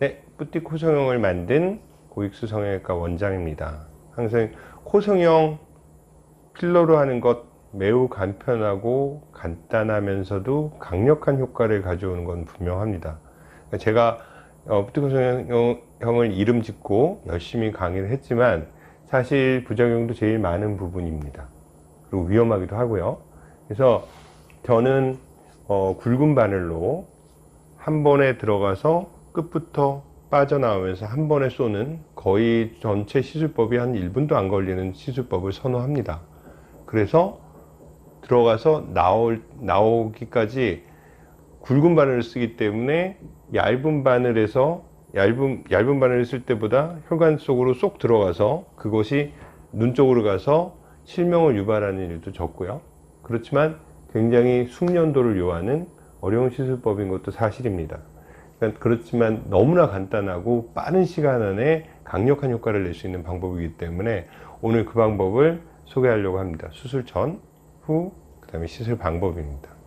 네, 뿌띠 코성형을 만든 고익수 성형외과 원장입니다. 항상 코성형 필러로 하는 것 매우 간편하고 간단하면서도 강력한 효과를 가져오는 건 분명합니다. 그러니까 제가 어, 뿌띠 코성형을 이름 짓고 열심히 강의를 했지만 사실 부작용도 제일 많은 부분입니다. 그리고 위험하기도 하고요. 그래서 저는 어, 굵은 바늘로 한 번에 들어가서 끝부터 빠져나오면서 한 번에 쏘는 거의 전체 시술법이 한 1분도 안 걸리는 시술법을 선호합니다. 그래서 들어가서 나올, 나오기까지 굵은 바늘을 쓰기 때문에 얇은 바늘에서 얇은, 얇은 바늘을 쓸 때보다 혈관 속으로 쏙 들어가서 그것이 눈 쪽으로 가서 실명을 유발하는 일도 적고요. 그렇지만 굉장히 숙련도를 요하는 어려운 시술법인 것도 사실입니다. 그러니까 그렇지만 너무나 간단하고 빠른 시간 안에 강력한 효과를 낼 수 있는 방법이기 때문에 오늘 그 방법을 소개하려고 합니다. 수술 전, 후, 그 다음에 시술 방법입니다.